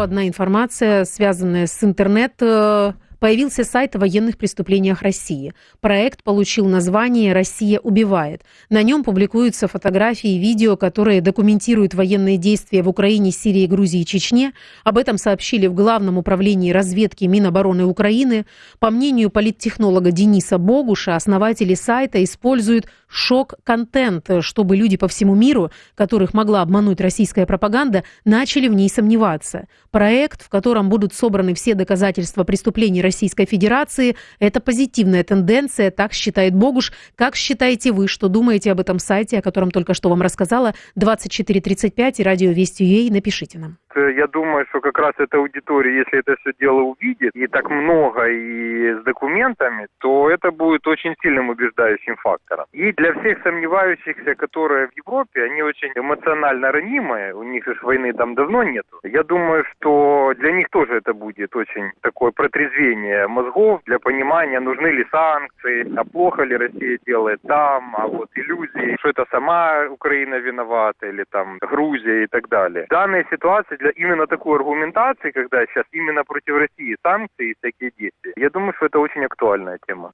одна информация, связанная с интернет э, появился сайт о военных преступлениях России. Проект получил название «Россия убивает». На нем публикуются фотографии и видео, которые документируют военные действия в Украине, Сирии, Грузии и Чечне. Об этом сообщили в Главном управлении разведки Минобороны Украины. По мнению политтехнолога Дениса Богуша, основатели сайта используют шок-контент, чтобы люди по всему миру, которых могла обмануть российская пропаганда, начали в ней сомневаться. Проект, в котором будут собраны все доказательства преступлений Российской Федерации, это позитивная тенденция, так считает Богуш. Как считаете вы, что думаете об этом сайте, о котором только что вам рассказала, 2435 и радио Вести ЮА, напишите нам. Э, я думаю, что как раз эта аудитория, если это все дело увидит, и так много, и с документами, то это будет очень сильным убеждающим фактором. И для всех сомневающихся, которые в Европе, они очень эмоционально ранимые, у них же войны там давно нету. Я думаю, что для них тоже это будет очень такое протрезвение мозгов для понимания, нужны ли санкции, а плохо ли Россия делает там, а вот иллюзии, что это сама Украина виновата, или там Грузия и так далее. В данной ситуации для именно такой аргументации, когда сейчас именно против России санкции и всякие действия, я думаю, что это очень актуальная тема.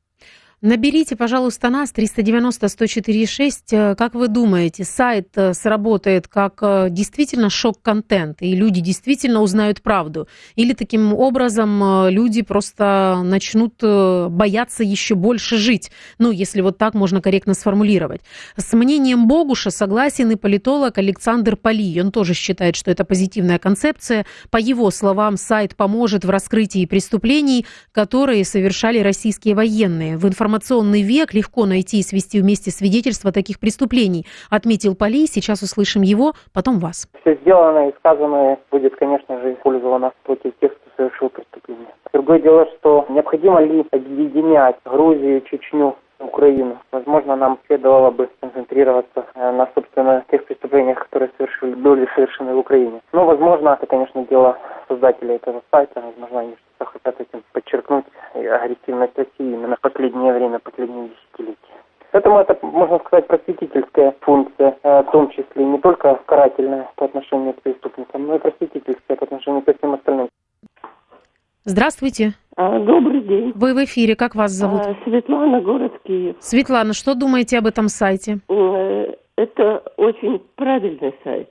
Наберите, пожалуйста, нас 390-104-6. Э, как вы думаете, сайт э, сработает как э, действительно шок-контент, и люди действительно узнают правду? Или таким образом люди просто начнут бояться еще больше жить? Ну, если вот так можно корректно сформулировать. С мнением Богуша согласен и политолог Александр Поли. Он тоже считает, что это позитивная концепция. По его словам, сайт поможет в раскрытии преступлений, которые совершали российские военные. В информации информационный век легко найти и свести вместе свидетельства таких преступлений, отметил Поли. Сейчас услышим его, потом вас. Все сделанное и сказанное будет, конечно же, использовано против тех, кто совершил преступление. Другое дело, что необходимо ли объединять Грузию, Чечню, Украину. Возможно, нам следовало бы концентрироваться э, на, собственно, тех преступлениях, которые совершили, были совершены в Украине. Но, возможно, это, конечно, дело создателей этого сайта. Возможно, они что-то хотят этим подчеркнуть агрессивность России именно в последнее время, последние десятилетия. Поэтому это, можно сказать, просветительская функция, э, в том числе не только карательная по отношению к преступникам, но и просветительская по отношению ко всем остальным. Здравствуйте. А, добрый день. Вы в эфире, как вас зовут? А, Светлана, город Киев. Светлана, что думаете об этом сайте? Э, это очень правильный сайт.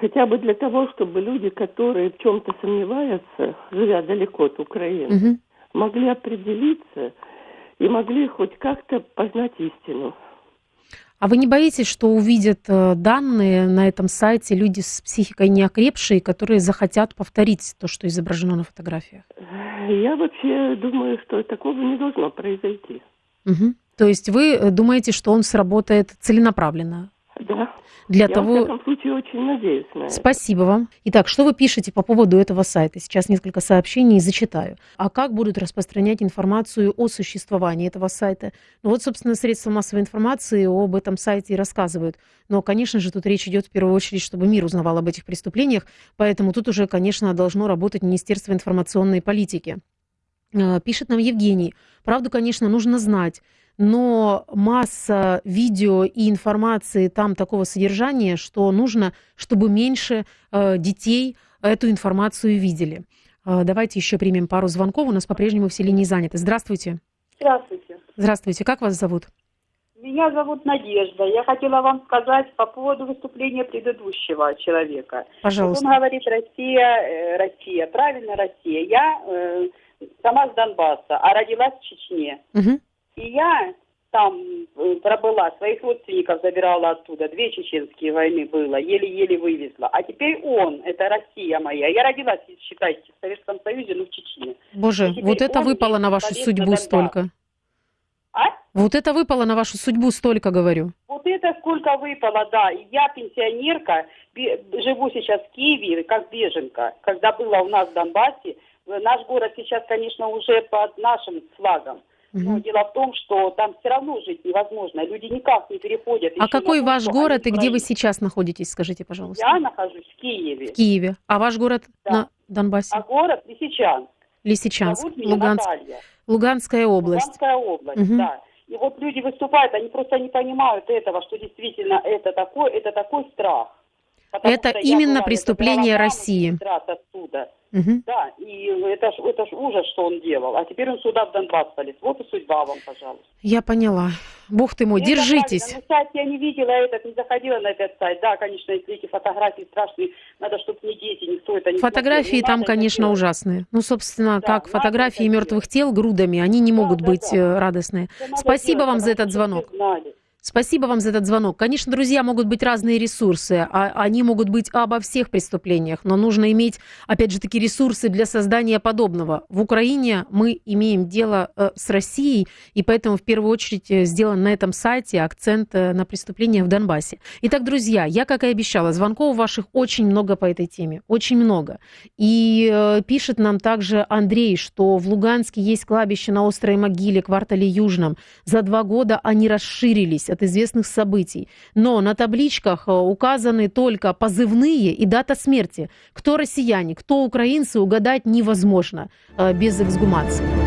Хотя бы для того, чтобы люди, которые в чем-то сомневаются, живя далеко от Украины, угу. могли определиться и могли хоть как-то познать истину. А вы не боитесь, что увидят э, данные на этом сайте люди с психикой неокрепшие, которые захотят повторить то, что изображено на фотографиях? Я вообще думаю, что такого не должно произойти. Угу. То есть вы э, думаете, что он сработает целенаправленно? Да. Для Я, того... во всяком случае, очень надеюсь на это. Спасибо вам. Итак, что вы пишете по поводу этого сайта? Сейчас несколько сообщений зачитаю. А как будут распространять информацию о существовании этого сайта? Ну вот, собственно, средства массовой информации об этом сайте и рассказывают. Но, конечно же, тут речь идет в первую очередь, чтобы мир узнавал об этих преступлениях, поэтому тут уже, конечно, должно работать Министерство информационной политики. Э, пишет нам Евгений. Правду, конечно, нужно знать но масса видео и информации там такого содержания, что нужно, чтобы меньше э, детей эту информацию видели. Э, давайте еще примем пару звонков. У нас по-прежнему все линии заняты. Здравствуйте. Здравствуйте. Здравствуйте. Как вас зовут? Меня зовут Надежда. Я хотела вам сказать по поводу выступления предыдущего человека. Пожалуйста. Он говорит Россия, Россия, правильно Россия. Я сама с Донбасса, а родилась в Чечне. Угу. И я там э, пробыла, своих родственников забирала оттуда. Две чеченские войны было, еле-еле вывезла. А теперь он, это Россия моя. Я родилась, считайте, в Советском Союзе, ну в Чечне. Боже, вот это выпало на вашу судьбу на столько. А? Вот это выпало на вашу судьбу столько, говорю. Вот это сколько выпало, да. Я пенсионерка, живу сейчас в Киеве, как беженка. Когда было у нас в Донбассе, наш город сейчас, конечно, уже под нашим флагом. Но дело в том, что там все равно жить невозможно. Люди никак не переходят. А какой ваш город и где вы сейчас находитесь, скажите, пожалуйста? Я нахожусь в Киеве. В Киеве. А ваш город да. на Донбассе? А город Лисичанск. Лисичанск. Зовут меня Луганск. Наталья. Луганская область. Луганская область, угу. да. И вот люди выступают, они просто не понимают этого, что действительно это такой, это такой страх. это именно преступление России. Оттуда. Угу. Да, и это ж, это ж ужас, что он делал. А теперь он сюда в Донбасс полез. Вот и судьба вам, пожалуйста. Я поняла. Бог ты мой, Мне держитесь. На сайт я не видела этот, не заходила на этот сайт. Да, конечно, если эти фотографии страшные, надо, чтобы не дети, никто это не Фотографии смотрел. там, конечно, ужасные. Ну, собственно, да, как фотографии мертвых тел грудами, они не могут да, быть да. Э, радостные. Да, Спасибо делать, вам за этот звонок. Знали. Спасибо вам за этот звонок. Конечно, друзья, могут быть разные ресурсы, а они могут быть обо всех преступлениях, но нужно иметь, опять же, такие ресурсы для создания подобного. В Украине мы имеем дело э, с Россией, и поэтому в первую очередь э, сделан на этом сайте акцент э, на преступления в Донбассе. Итак, друзья, я, как и обещала, звонков ваших очень много по этой теме, очень много. И пишет нам также Андрей, что в Луганске есть кладбище на Острой могиле, квартале Южном. За два года они расширились от известных событий. Но на табличках э, указаны только позывные и дата смерти. Кто россияне, кто украинцы, угадать невозможно э, без эксгумации.